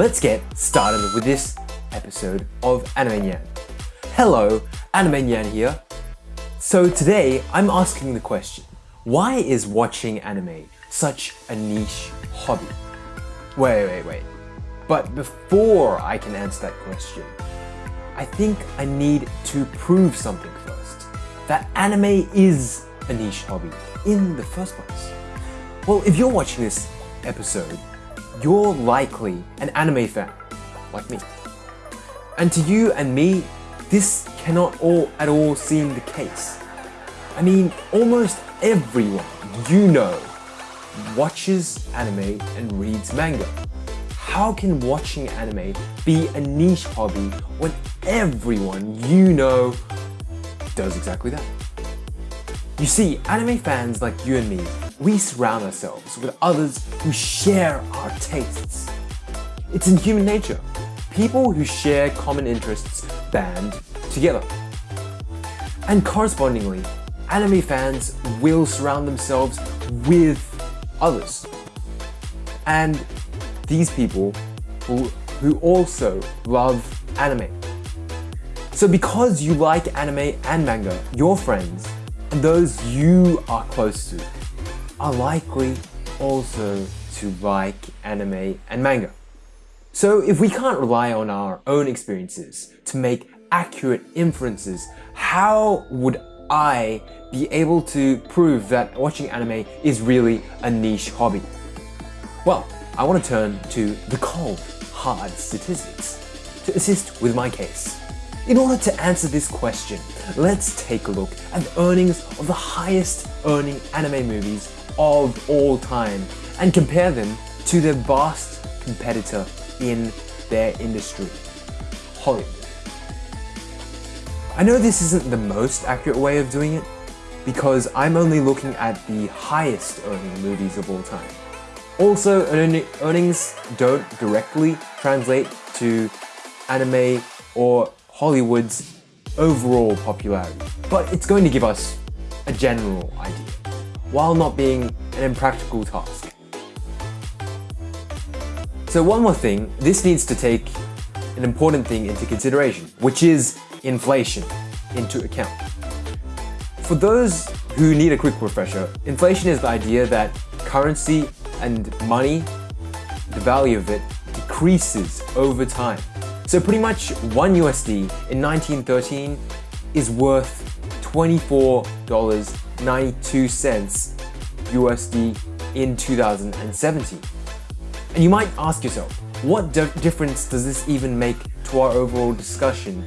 let's get started with this episode of Anime Nyan. Hello, Anime Nyan here. So today I'm asking the question, why is watching anime such a niche hobby? Wait, wait, wait. But before I can answer that question, I think I need to prove something first. That anime is a niche hobby in the first place. Well, if you're watching this episode, you're likely an anime fan, like me. And to you and me, this cannot all at all seem the case. I mean, almost everyone you know watches anime and reads manga. How can watching anime be a niche hobby when everyone you know does exactly that? You see, anime fans like you and me, we surround ourselves with others who share our tastes. It's in human nature. People who share common interests band together. And correspondingly, anime fans will surround themselves with others. And these people who, who also love anime. So because you like anime and manga, your friends and those you are close to are likely also to like anime and manga. So if we can't rely on our own experiences to make accurate inferences, how would I be able to prove that watching anime is really a niche hobby? Well, I want to turn to the cold, hard statistics to assist with my case. In order to answer this question, let's take a look at the earnings of the highest earning anime movies of all time and compare them to their vast competitor in their industry, Hollywood. I know this isn't the most accurate way of doing it because I'm only looking at the highest earning movies of all time. Also, earnings don't directly translate to anime or Hollywood's overall popularity, but it's going to give us a general idea, while not being an impractical task. So one more thing, this needs to take an important thing into consideration, which is inflation into account. For those who need a quick refresher, inflation is the idea that currency and money, the value of it, decreases over time. So pretty much one USD in 1913 is worth $24.92 USD in 2017. And you might ask yourself, what difference does this even make to our overall discussion?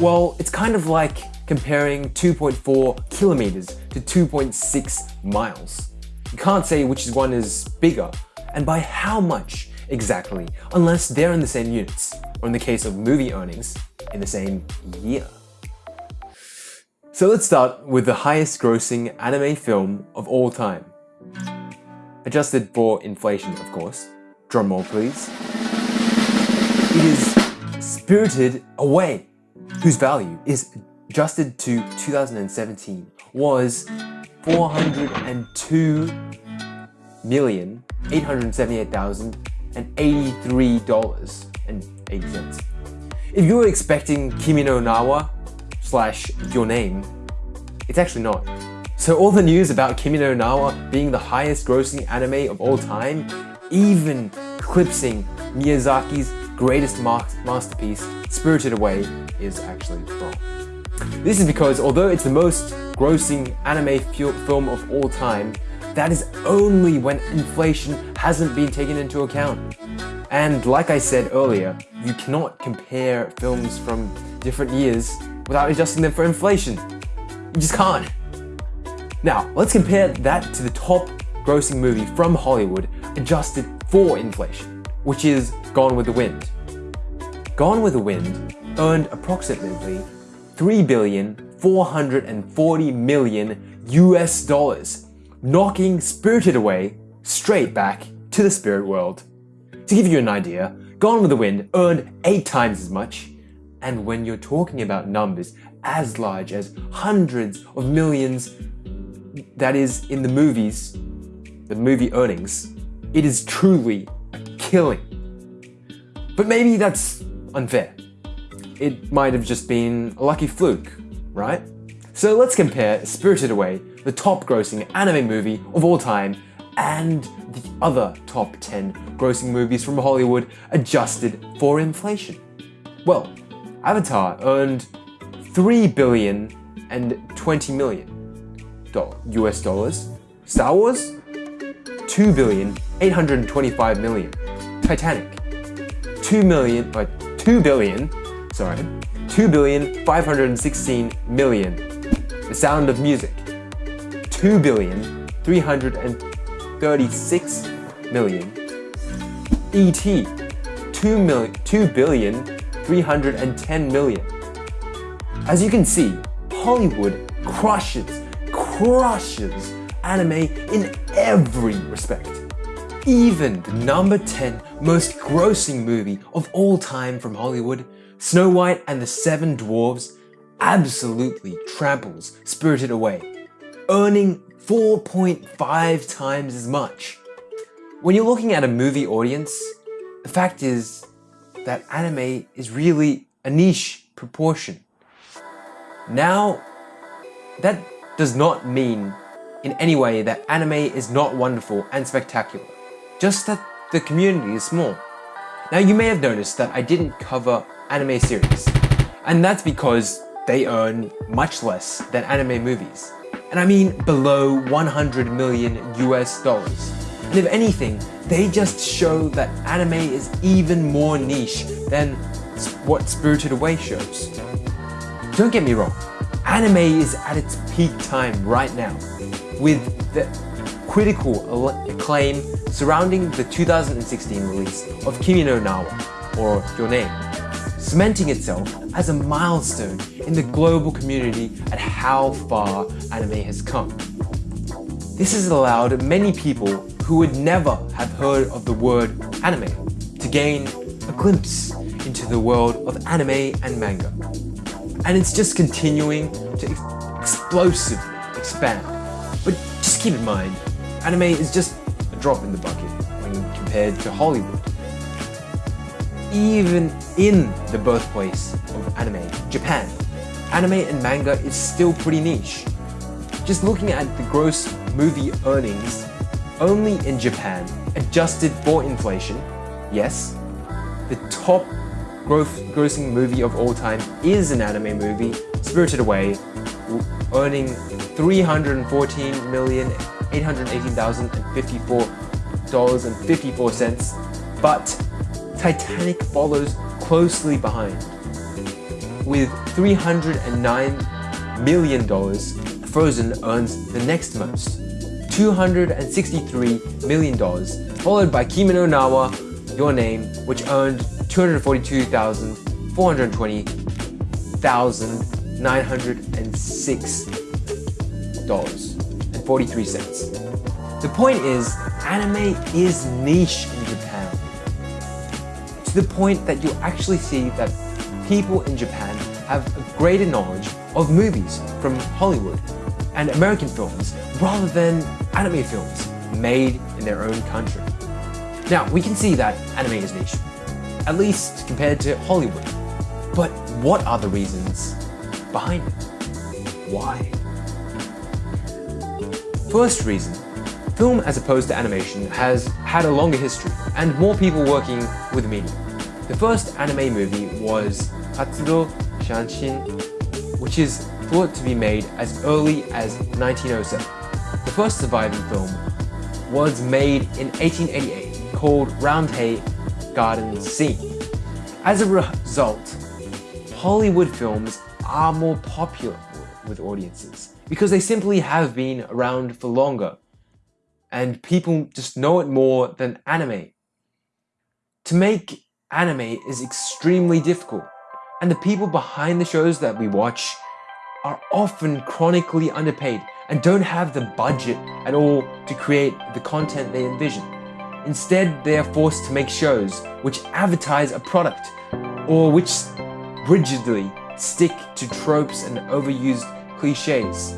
Well, it's kind of like comparing 2.4 kilometers to 2.6 miles. You can't say which one is bigger, and by how much exactly, unless they're in the same units, or in the case of movie earnings, in the same year. So let's start with the highest grossing anime film of all time. Adjusted for inflation, of course. Drumroll please. It is Spirited Away, whose value is adjusted to 2017 was 402 million eight hundred seventy-eight thousand and eighty-three dollars and eighty cents. If you were expecting Kimi no Na wa slash Your Name, it's actually not. So all the news about Kimi no Na wa being the highest grossing anime of all time, even eclipsing Miyazaki's greatest masterpiece, Spirited Away, is actually wrong. This is because although it's the most grossing anime film of all time, that is only when inflation hasn't been taken into account. And like I said earlier, you cannot compare films from different years without adjusting them for inflation. You just can't. Now, let's compare that to the top grossing movie from Hollywood adjusted for inflation, which is Gone with the Wind. Gone with the Wind earned approximately 3 billion 440 million US dollars, knocking Spirited Away straight back to the spirit world. To give you an idea, Gone with the Wind earned 8 times as much, and when you're talking about numbers as large as hundreds of millions that is in the movies, the movie earnings, it is truly a killing. But maybe that's unfair. It might have just been a lucky fluke, right? So let's compare Spirited Away, the top grossing anime movie of all time, and the other top 10 grossing movies from Hollywood adjusted for inflation. Well, Avatar earned 3 billion and 20 million US dollars. Star Wars 2 billion 825 million. Titanic 2 million uh, 2 billion sorry 2 billion 516 million. The Sound of Music 2 billion 336 million. E.T. 2 million 2 billion 310 million. As you can see, Hollywood crushes, crushes anime in every respect. Even the number 10 most grossing movie of all time from Hollywood, Snow White and the Seven Dwarfs, absolutely tramples Spirited Away, earning 4.5 times as much. When you're looking at a movie audience, the fact is that anime is really a niche proportion. Now, that does not mean in any way that anime is not wonderful and spectacular, just that the community is small. Now you may have noticed that I didn't cover anime series, and that's because they earn much less than anime movies. And I mean below 100 million US dollars. And if anything, they just show that anime is even more niche than what Spirited Away shows. Don't get me wrong, anime is at its peak time right now, with the critical acclaim surrounding the 2016 release of Kimi no Na wa, or Your Name, cementing itself as a milestone in the global community at how far anime has come. This has allowed many people who would never have heard of the word anime to gain a glimpse into the world of anime and manga. And it's just continuing to ex explosively expand. But just keep in mind, anime is just a drop in the bucket when compared to Hollywood. Even in the birthplace of anime, Japan, anime and manga is still pretty niche. Just looking at the gross movie earnings, only in Japan, adjusted for inflation, yes, the top grossing movie of all time is an anime movie, Spirited Away, earning 314 million 818,054 dollars and 54 cents, but Titanic follows closely behind with 309 million dollars. Frozen earns the next most, 263 million dollars, followed by Kimi no Na wa, Your Name, which earned 242,420,906 dollars and 43 cents. The point is, anime is niche in Japan. To the point that you actually see that people in Japan have a greater knowledge of movies from Hollywood and American films rather than anime films made in their own country. Now, we can see that anime is niche, at least compared to Hollywood. But what are the reasons behind it? Why? First reason, film as opposed to animation has had a longer history and more people working with the medium. The first anime movie was Katsudo Shashin, which is thought to be made as early as 1907. The first surviving film was made in 1888 called Roundhay Garden Scene. As a result, Hollywood films are more popular with audiences because they simply have been around for longer and people just know it more than anime. To make anime is extremely difficult and the people behind the shows that we watch are often chronically underpaid and don't have the budget at all to create the content they envision. Instead, they are forced to make shows which advertise a product or which rigidly stick to tropes and overused cliches.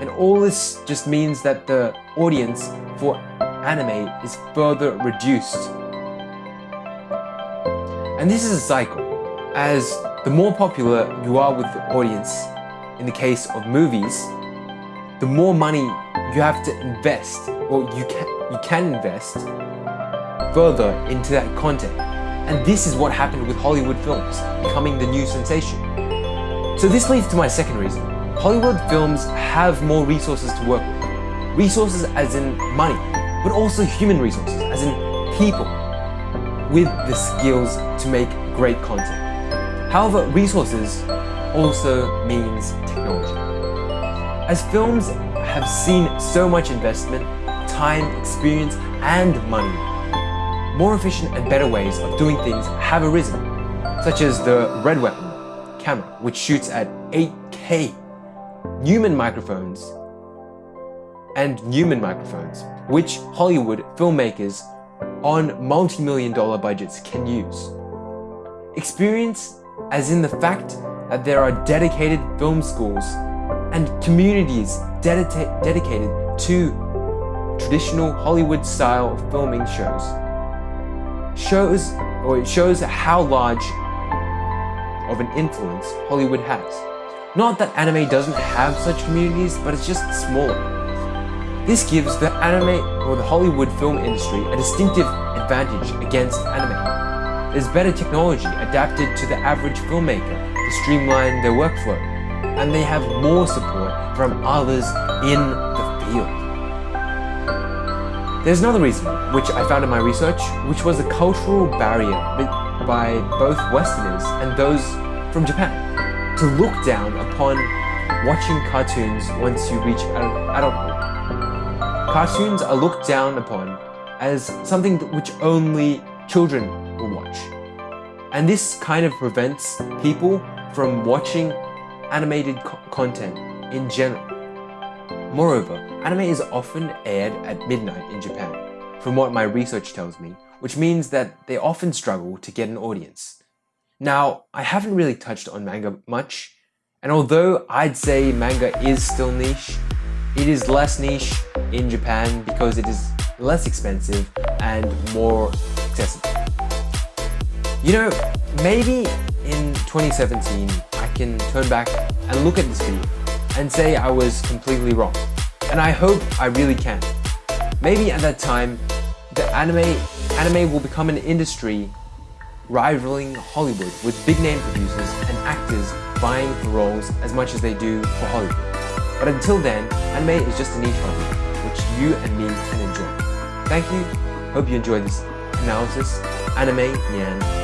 And all this just means that the audience for anime is further reduced. And this is a cycle, as the more popular you are with the audience, in the case of movies, the more money you have to invest, or you can, you can invest further into that content. And this is what happened with Hollywood films, becoming the new sensation. So this leads to my second reason. Hollywood films have more resources to work with. Resources as in money, but also human resources, as in people, with the skills to make great content. However, resources also means technology. As films have seen so much investment, time, experience, and money, more efficient and better ways of doing things have arisen, such as the Red Weapon camera, which shoots at 8K, Neumann microphones, and Neumann microphones, which Hollywood filmmakers on multi-million dollar budgets can use. Experience as in the fact that there are dedicated film schools and communities dedicated to traditional Hollywood style filming shows. Shows, or it shows how large of an influence Hollywood has. Not that anime doesn't have such communities, but it's just smaller. This gives the anime or the Hollywood film industry a distinctive advantage against anime. There's better technology adapted to the average filmmaker to streamline their workflow, and they have more support from others in the field. There's another reason, which I found in my research, which was a cultural barrier by both Westerners and those from Japan to look down upon watching cartoons once you reach adulthood. Cartoons are looked down upon as something which only children will watch. And this kind of prevents people from watching animated co content in general. Moreover, anime is often aired at midnight in Japan, from what my research tells me, which means that they often struggle to get an audience. Now, I haven't really touched on manga much, and although I'd say manga is still niche, it is less niche in Japan because it is less expensive and more accessible. You know, maybe in 2017, I can turn back and look at this video and say I was completely wrong. And I hope I really can. Maybe at that time, the anime, anime will become an industry rivaling Hollywood with big name producers and actors vying for roles as much as they do for Hollywood. But until then, anime is just a niche hobby, which you and me can enjoy. Thank you, hope you enjoyed this analysis. Anime Nyan